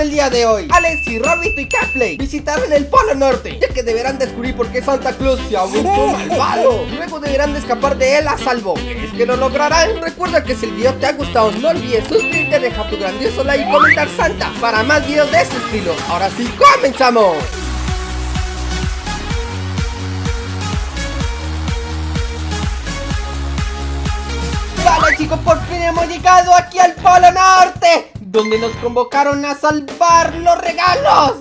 del día de hoy. Alex y Robito y Capley visitarán el Polo Norte Ya que deberán descubrir por qué Santa Claus se ha vuelto malvado Luego deberán de escapar de él a salvo. ¿Crees que lo lograrán? Recuerda que si el video te ha gustado no olvides suscribirte, deja tu grandioso like y comentar Santa Para más videos de este estilo. Ahora sí, ¡comenzamos! Vale chicos, por fin hemos llegado aquí al Polo Norte Donde nos convocaron a salvar los regalos.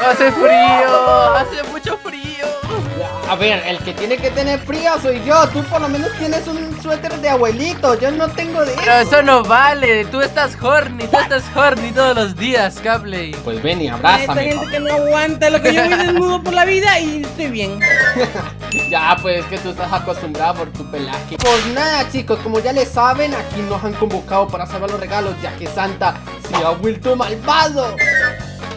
Hace frío, hace mucho frío A ver, el que tiene que tener frío soy yo. Tú por lo menos tienes un suéter de abuelito. Yo no tengo de Pero eso. no vale, tú estás horny, tú estás horny todos los días, Capley Pues ven y Esta abrázame gente que no aguanta lo que yo voy desnudo por la vida y estoy bien. Ya, pues es que tú estás acostumbrado por tu pelaje. Pues nada chicos, como ya le saben Aquí nos han convocado para salvar los regalos Ya que Santa se ha vuelto malvado.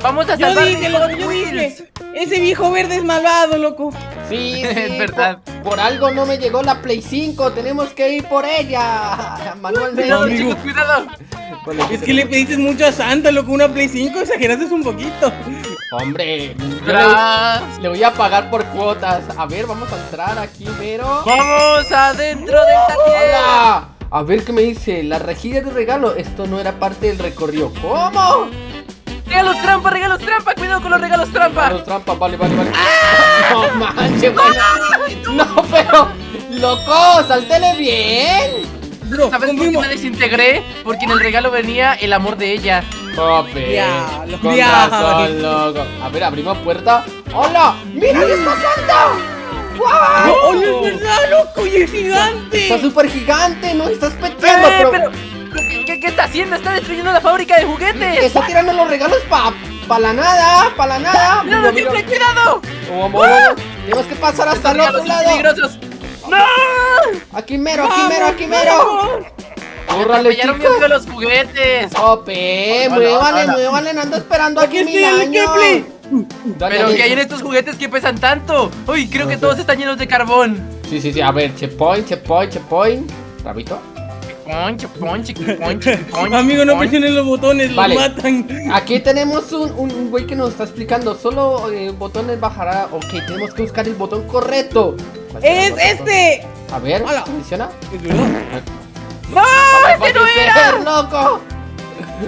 Vamos a Yo salvar dije, a loco, Hot yo dije. Ese viejo verde es malvado, loco. Sí, sí, Es verdad. Por, por algo no me llegó la Play 5 Tenemos que ir por ella Manualmente Cuidado, Amigo. chicos, cuidado Vale, Es que le pediste mucho a Santa, loco, una Play 5, exageraste un poquito. Hombre, le, le voy a pagar por cuotas A ver, vamos a entrar aquí, pero... Vamos adentro del taller ¡Hola! A ver qué me dice, la rejilla de regalo Esto no era parte del recorrido ¿Cómo? Regalos trampa, regalos trampa, cuidado con los regalos trampa Los trampas, vale, vale, vale No manches, güey. No, pero Loco, saltele bien Bro, ¿Sabes por qué me desintegré? Porque en el regalo venía el amor de ella Jope Diablo, Con diablo. razón, loco A ver, abrimos puerta ¡Hola! ¡Mira, ahí está Santa! No, ¡Wow! oye, es verdad, loco, y es gigante. Está súper gigante, nos estás Eh, peteando, pero... pero, ¿qué, qué, qué está haciendo? Está destruyendo la fábrica de juguetes Está tirando los regalos pa, pa la nada, pa la nada ¡Cuidado, Mira, mira. Capley, cuidado! Vamos, vamos. Tenemos que pasar hasta el otro lado peligrosos ¡No! Aquí mero, aquí mero, aquí mero ¡Córrale, mi chicos! los juguetes Jope, Hola, muévale, muévale, no ando esperando Aquí aquí, mil el. Dale, Pero que hay en estos juguetes que pesan tanto Uy, creo No que sé. todos están llenos de carbón Sí, sí, sí, a ver, checkpoint, checkpoint, checkpoint Rabito Ponche, ponche, ponche, ponche Amigo, no presionen los botones, Vale. los matan. Aquí tenemos un, un, un güey que nos está explicando Solo eh, botones bajará Ok, tenemos que buscar el botón correcto ¿Cuál será Es botón? este. A ver, Hola. ¿funciona? Es. ¡No! ¡Este no era! ser, loco!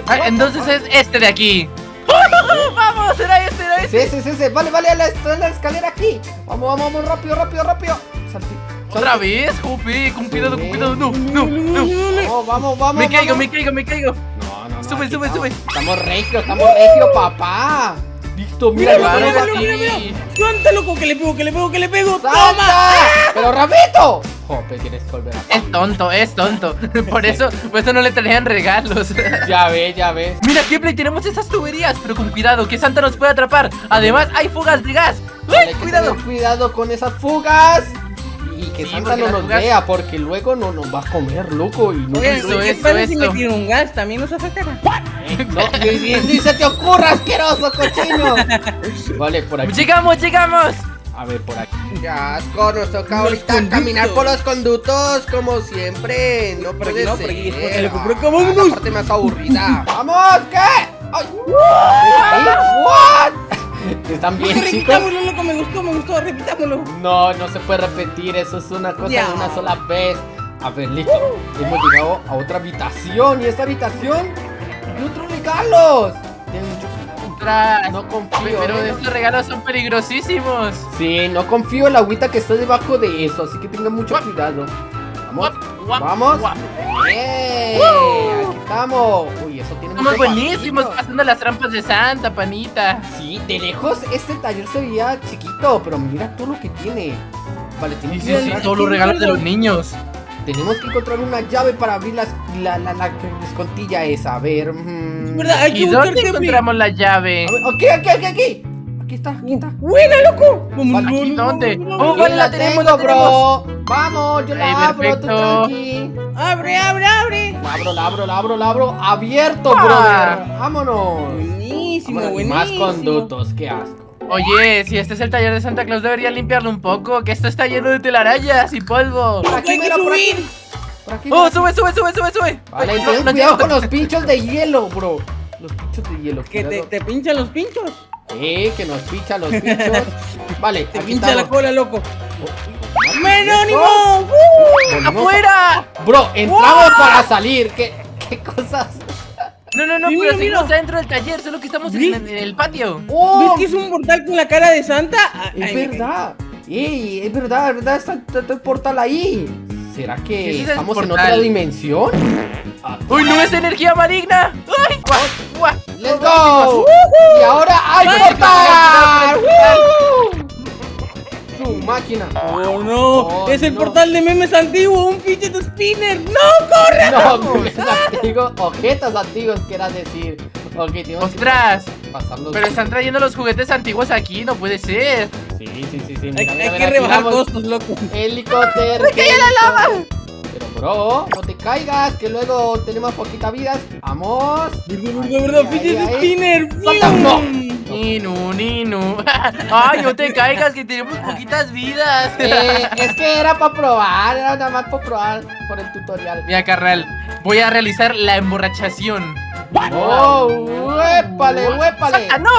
Ah, entonces es este de aquí ¡Vamos! ¡Era este, era este! Sí, sí, sí, sí, vale, vale, a la, a la escalera aquí Vamos, vamos, vamos, rápido, rápido, rápido Salti- ¿Otra vez, Jupi? Con cuidado, con cuidado No, no, no Vamos, vamos, vamos Me caigo, vamos. me caigo, me caigo. No, no, no, Sube, sube, sube. Estamos regio, estamos regio, papá. Listo, mira, Mira, mira, mira, mira, loco, que le pego, que le pego, que le pego. ¡Toma! ¡Pero Rabito! Jope, tienes que volver a... Es tonto, es tonto. Por eso, por eso no le traían regalos. Ya ves, ya ves Mira, Kepler, tenemos esas tuberías Pero con cuidado, que Santa nos puede atrapar. Además, hay fugas de gas. Vale, ¡Uy, hay que cuidado! cuidado con esas fugas Y que Sí, Santa no nos vea Porque luego no nos va a comer, loco Y no, Oigan, Eso, ¿qué eso, pasa si me eso. tiro un gas? ¿También nos afectará? no, ni, se te ocurra, asqueroso cochino Vale, por aquí ¡Llegamos, llegamos! A ver, por aquí. Ya, asco, nos toca ahorita conductos. caminar por los conductos como siempre. No puede no, ser. por aquí, por aquí, por acá, Ah. La parte más aburrida. ¡Vamos! ¿Qué? Ay. ¿What? ¿Están bien, chicos? Repitámoslo, loco, me gustó, me gustó, repitámoslo. No, no se puede repetir. Eso es una cosa Ya. de una sola vez. A ver, listo. Hemos llegado a otra habitación. ¿Y esta habitación? ¡Y otros regalos! No confío. Pero ¿eh? estos regalos son peligrosísimos Sí, no confío en la agüita que está debajo de eso, así que tengan mucho cuidado. Vamos, vamos. ¡Eh! Aquí estamos. Eso tiene Somos buenísimos pasando las trampas de Santa, panita Sí, de lejos este taller se veía chiquito, pero mira todo lo que tiene. Vale, Sí, sí, que, sí, todos los regalos de los niños tenemos que encontrar una llave para abrir las- la, la, la, escontilla esa. A ver. mm. Es verdad, hay que ¿Y dónde encontramos la llave? A ver, Aquí, aquí, aquí, aquí. Aquí está, aquí está. ¡Buena, loco! Vale, ¿aquí dónde? vamos, Oh, vale, la tenemos, la bro. Vamos, yo la abro, tú tranqui. Abre, abre, abre. La abro, la abro, la abro, la abro. Abierto, Ah. brother. Vámonos. Buenísimo, Vámonos, buenísimo. Más conductos, qué asco. Oye, si este es el taller de Santa Claus, debería limpiarlo un poco, que esto está lleno de telarañas y polvo. Por aquí, Hay que mira, por aquí. subir. Por aquí, ¡Oh, sube, sube, sube, sube, sube! Vale, ten no, no cuidado con los pinchos de hielo, bro. Los pinchos de hielo. Que te, pinchan los pinchos. Eh, que nos picha los pinchos. Vale, Te aquí pincha la cola, loco. ¡Menónimo! ¡Afuera! Bro, entramos para salir. ¿Qué, qué cosas? No, no, no, Sí, pero mira, seguimos mira. adentro del taller, solo que estamos en, el patio. ¡Oh! ¿Ves que es un portal con la cara de Santa? Es ay, verdad. Ey, es verdad, es verdad, está, está- está el portal ahí. ¿Será ¿Qué que es estamos en otra dimensión? Ah, ¡Uy, no es energía maligna! ¡Ay! ¡Let's ¡Vamos, go! Y ahora ¡hay portal! Su máquina. Oh no, Oh, es el no. portal de memes antiguo, un fidget spinner. ¡No, corre! No, memes antiguos, objetos antiguos, quieras decir. Ok, tenemos ¡Ostras! que pasarlos. Pero están trayendo los juguetes antiguos aquí, no puede ser. Sí, sí, sí, sí. Hay, Mira, hay mira, que aquí rebajar costos, loco. Helicóptero. ¡Que la lava! Pero bro, no te caigas, que luego tenemos poquitas vidas. Vamos. Verdad, verdad, fidget spinner. No. ¡Fium! Ninu, ninu. ¡Ay, no te caigas, que tenemos poquitas vidas! Eh, es que era para probar, era nada más para probar por el tutorial. Mira, carnal, voy a realizar la emborrachación. ¡Oh! ¡Huépale, huépale! ¡Ah, no!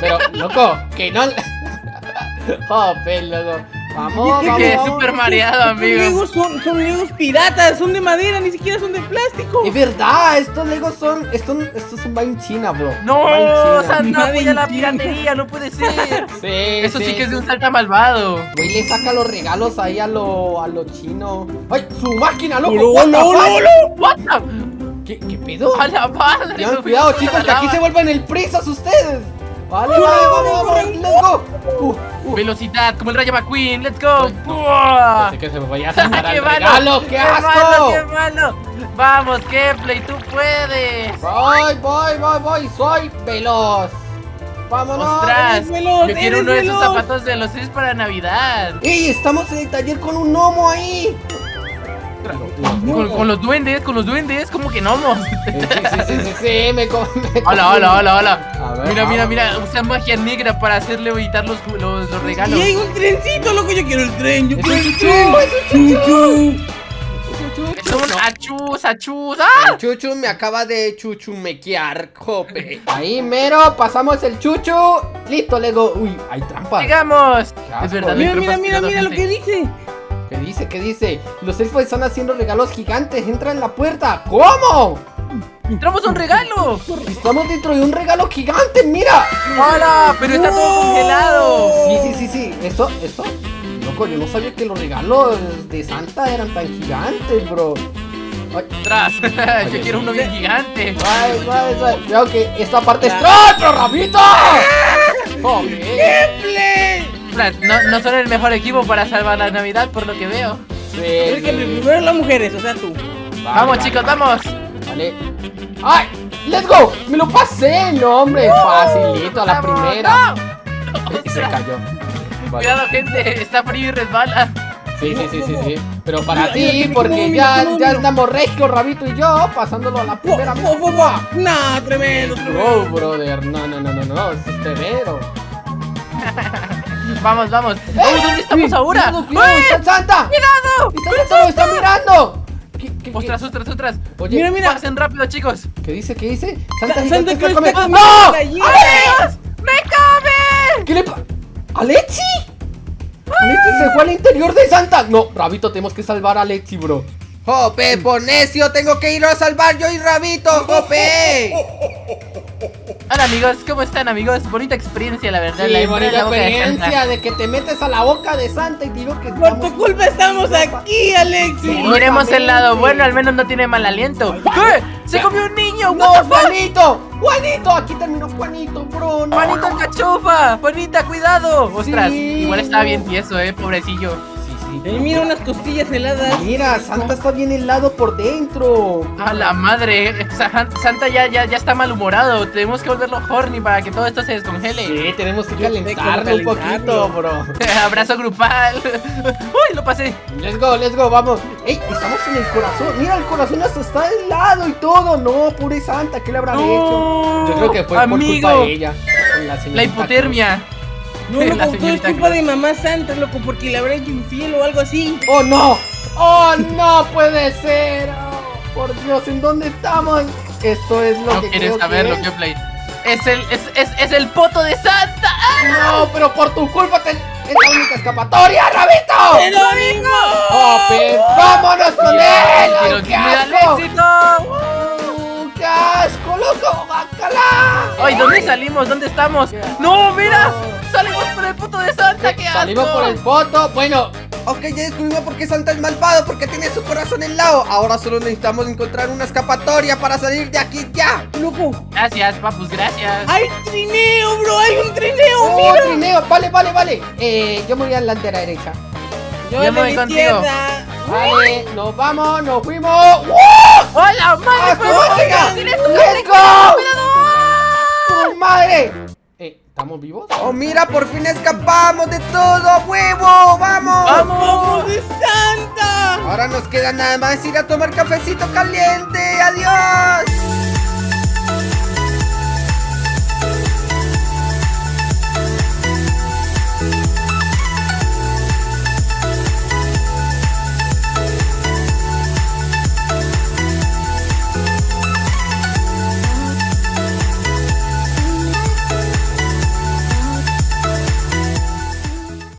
Pero, loco, que no. ¡Oh, loco! ¡Vamos, ¿Qué- vamos! Quedé vamos. súper mareado, Estos amigo. legos son, son legos piratas, son de madera, ni siquiera son de plástico. Es verdad, estos legos son. Estos, estos son en China, bro. ¡No! China. ¡Santa Madre apoya la piratería! ¡No puede ser! Sí, Eso sí que es de un salta malvado. Güey, le saca los regalos ahí a lo, a lo chino. ¡Ay, su máquina, loco! ¡No, no, no, no! What the- ¿Qué, ¿Qué pedo? ¡A la madre! Tengan cuidado, chicos, que aquí se vuelven el prisas ustedes. Vale, Corre, vale, vamos, let's go. Uh, uh. Velocidad, como el Rayo McQueen, let's go. ¡Buah! Pensé que se me vaya a sacar ¡Qué malo! qué malo, asco. ¡Qué malo! Vamos, Kepley, tú puedes. Voy, voy, voy, voy, soy veloz. Vámonos. ¡Ostras! eres veloz, Yo quiero eres uno de esos veloz. zapatos de los seis para Navidad. ¡Ey! Estamos en el taller con un gnomo ahí. Con, con los duendes, con los duendes, como que gnomos. Eh, Sí, sí, sí, sí, sí, me co- me Hola, hola, hola, A hola. ver, Mira, mira, mira, usa magia negra para hacerle evitar los, los, los regalos. Y hay un trencito, loco, yo quiero el tren, yo quiero el chuchu, tren. es un Chuchu. Es un chuchu. Es un achus, achus. ¡Ah! El chuchu me acaba de chuchumequear, jope. Ahí mero, pasamos el chuchu. Listo, Lego. Uy, hay trampas. Llegamos. Es verdad, Mira, no mira, mira, mira lo que dice. ¿Qué dice? ¿Qué dice? Los elfos están haciendo regalos gigantes. Entra en la puerta. ¿Cómo? ¡Entramos a un regalo! Estamos dentro de un regalo gigante, mira. ¡Hola! Pero está todo congelado. Sí, sí, sí, sí. Esto, esto. Loco, yo no sabía que los regalos de Santa eran tan gigantes, bro. Ay, ¡Ostras! Yo quiero uno bien gigante. ay, ay, que esta parte es. Ya. ¡Ay, pero Rabito! Joder. No, no son el mejor equipo para salvar la Navidad, por lo que veo. Sí, Es que primero las mujeres, o sea, tú. Vale, vamos, vale, chicos, vale. vamos. Vale. ¡Ay! ¡Let's go! ¡Me lo pasé! No, hombre, facilito a la ¡Vamos! primera. ¡No! Se cayó. Vale. Cuidado, gente. Está frío y resbala. Sí, sí, sí, sí, sí. Pero para ti, porque ya, ya andamos regio, Rabito y yo, pasándolo a la primera. ¡Nah, tremendo! Oh, brother, no, no, no, no, no, es severo. Vamos, vamos. Oh, ¿Dónde estamos ahora? ¡Cuidado, cuidado! ¡Está el Santa! ¡Cuidado! ¡Está Santa, lo está mirando! ¿Qué, qué, qué? ¡Ostras, ostras, ostras! Oye, Mira, mira. Pasen rápido, chicos. ¿qué dice? ¿Qué dice? Sa- Santa, Santa gigante Claus come- ¡No! ¡Dios! ¡Me come! ¿Qué le pasa? ¿Alexi? ¿Alexi se fue al interior de Santa? No, Rabito, tenemos que salvar a Alexi, bro. Jope, por necio, tengo que ir a salvar yo y Rabito, Jope. Hola, amigos. ¿Cómo están, amigos? Bonita experiencia, la verdad. Sí, la bonita de experiencia Santa. de que te metes a la boca de Santa y digo que... Por tu culpa estamos aquí, Alexi. Miremos el lado bueno, al menos no tiene mal aliento. ¡Eh! ¡Se comió un niño! ¡No. Juanito! ¡Juanito! Aquí terminó Juanito, bro. ¡Juanito el cachufa! ¡Juanita, cuidado! ¡Ostras! Sí. Igual estaba bien tieso, eh, pobrecillo. Eh, mira unas costillas heladas. Mira, Santa está bien helado por dentro. A la madre, Sa- Santa ya, ya, ya está malhumorado. Tenemos que volverlo horny para que todo esto se descongele. Sí, tenemos que calentarlo un poquito, bro. Abrazo grupal. ¡Uy, lo pasé! Let's go, let's go, vamos. ¡Ey! Estamos en el corazón. Mira, el corazón hasta está helado y todo. No, pobre Santa, ¿qué le habrán hecho? Yo creo que fue por Amigo, culpa de ella. la, hipotermia. No, loco, todo es culpa Claus. de mamá Santa, loco, porque le habrá hecho infiel o algo así. ¡Oh, no! ¡Oh, no puede ser! Oh, por Dios, ¿en dónde estamos? Esto es lo No que quieres creo saberlo, que que play. Es el, es, es, es el poto de Santa. ¡Ah! No, pero por tu culpa te... es la única escapatoria, Rabito. ¡Jerónimo! ¡Oh, pero vámonos con él! ¡Ay, qué el asco! Uh, ¡Qué asco, loco! ¡Bacala! Ay, ¿dónde salimos? ¿Dónde estamos? ¡No, mira! ¡Salimos por el poto de Santa! ¡Qué asco! Salimos por el foto. Bueno, ok, ya descubrimos por qué Santa es malvado, porque tiene su corazón helado. Ahora solo necesitamos encontrar una escapatoria para salir de aquí ya. ¡Loco! Gracias, papus, gracias. ¡Hay trineo, bro! ¡Hay un trineo! Oh, ¡Mira! trineo, vale, vale, vale. Eh, yo me voy a la delantera derecha. Yo en me la voy contigo. Vale, nos vamos, nos fuimos. ¡Wow! ¡Hola, madre! ¡Ah! ¿Tienes tu ¡Let's go! ¡Tu madre! Eh, ¿estamos vivos? Oh, mira, por fin escapamos de todo, huevo. ¡Vamos! ¡Vamos! ¡Vamos de Santa! Ahora nos queda nada más ir a tomar cafecito caliente. ¡Adiós!